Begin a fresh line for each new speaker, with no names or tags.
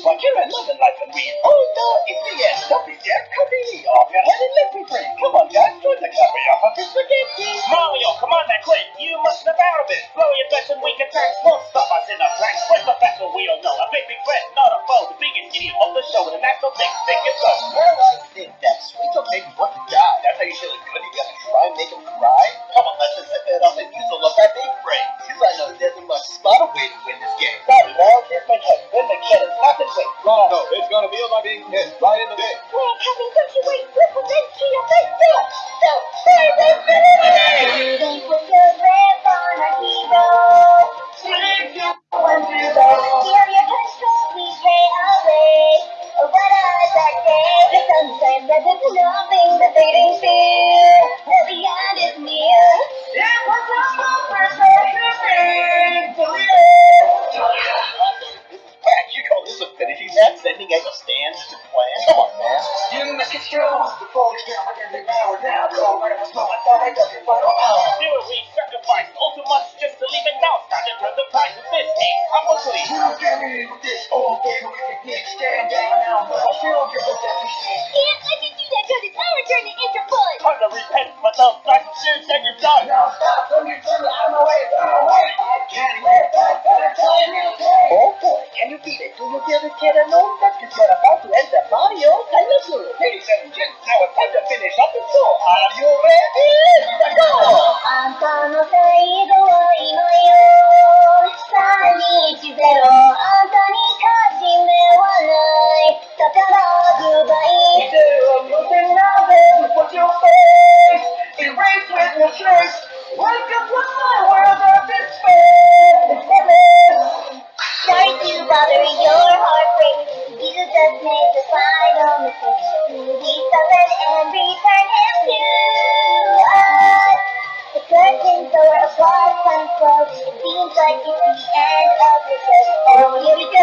train. But you're another life and we all know it's the end. Don't be scared, the knee off your head and let me free. Come on, guys, join the club for your hungry spaghetti.
Mario, come on now, quick! You must have out of it! Blow your best and weak attacks won't stop us in a flank. We're the best we all know. A big, big friend, not a foe. The biggest idiot of the show. The natural thing, kid is not in quick.
No, no, it's gonna be by being hit right in the dick.
Well, coming, don't you wait, ripple into your face, feel it. So, baby, Breathing with your grip on our hero. Three, two, one,
You
must get strong before we down like every hour now. Go where it's going, thought I got your final hour.
Do it, we sacrifice all too much just to leave it now. Time to turn the price of this game. I'm a please.
You get me with this old game with your dick stand down now, but I still give a damn shit.
Can't let you do that because it's our turn to interpose.
Time to repent for those nice shoes that you've done.
Now stop, don't you you
give the kid a known that you're about to enter Mario Dinosaur? Ladies and gents, now it's time to finish up the show. Are you ready? Let's go!
あんたの最後は今よ320あんたに勝ち目はないだからグッバイ
Do nothing now, baby, put your face. Erase with your trace.
Like it's the end of the show.